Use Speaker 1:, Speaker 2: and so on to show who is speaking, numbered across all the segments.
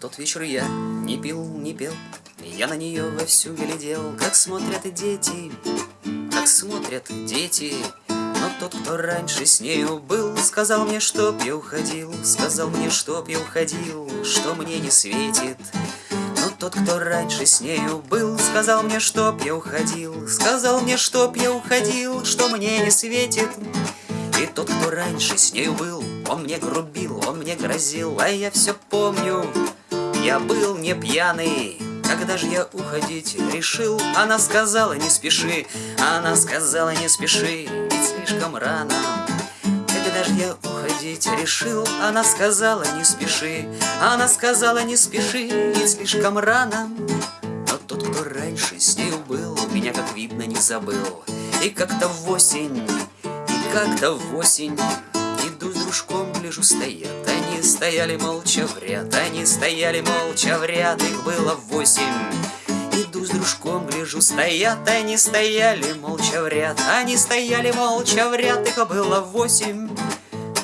Speaker 1: тот вечер я не пил, не пел Я на нее вовсю глядел Как смотрят дети, как смотрят дети Но тот, кто раньше с нею был Сказал мне, чтоб я уходил Сказал мне, чтоб я уходил Что мне не светит но тот, кто раньше с нею был, Сказал мне, чтоб я уходил, Сказал мне, чтоб я уходил, Что мне не светит. И тот, кто раньше с нею был, Он мне грубил, он мне грозил, А я все помню, я был не пьяный, когда же я уходить решил, она сказала не спеши, она сказала не спеши, ведь слишком рано. Когда же я уходить решил, она сказала не спеши, она сказала не спеши, ведь слишком рано. Но тот, кто раньше с нею был, меня, как видно, не забыл. И как-то в осень, и как-то в осень Иду с дружком, гляжу, стоят Они стояли молча в ряд Они стояли молча в ряд Их было восемь Иду с дружком, гляжу, стоят Они стояли молча в ряд Они стояли молча в ряд Их было восемь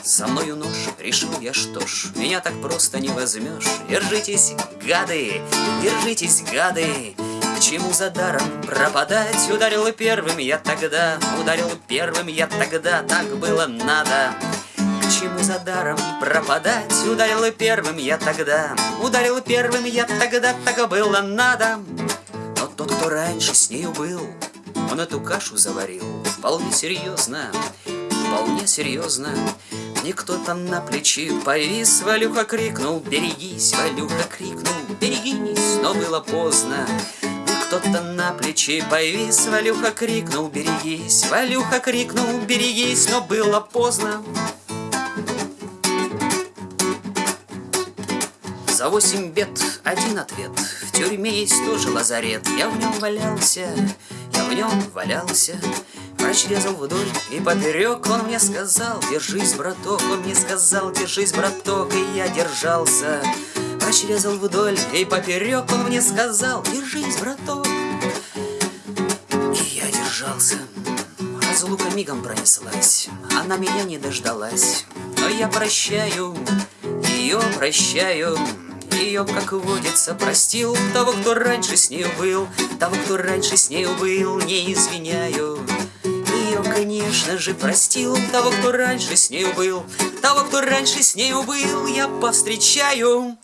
Speaker 1: со мною нож, решил я, что ж, Меня так просто не возьмешь. Держитесь, гады, держитесь, гады, К чему за даром пропадать? Ударил первым я тогда, ударил первым я тогда, Так было надо. Чему за даром пропадать? Ударил первым я тогда, ударил первым я тогда, Так было надо. Но тот, кто раньше с нею был, Он эту кашу заварил вполне серьезно, вполне серьезно. Мне кто-то на плечи повис, Валюха крикнул, берегись, Валюха крикнул, берегись, но было поздно. Кто-то на плечи повис, Валюха крикнул, берегись, Валюха крикнул, берегись, но было поздно. За восемь бед один ответ. В тюрьме есть тоже лазарет. Я в нем валялся, я в нем валялся. Врач резал вдоль и поперек Он мне сказал, держись, браток Он мне сказал, держись, браток И я держался. Врач резал вдоль и поперек Он мне сказал, держись, браток И я держался. Разлука мигом пронеслась. Она меня не дождалась Но я прощаю Ее прощаю. Ее, как водится, простил Того, кто раньше с нею был Того, кто раньше с нею был Не извиняю. Ее, конечно же, простил Того, кто раньше с нею был Того, кто раньше с нею был Я повстречаю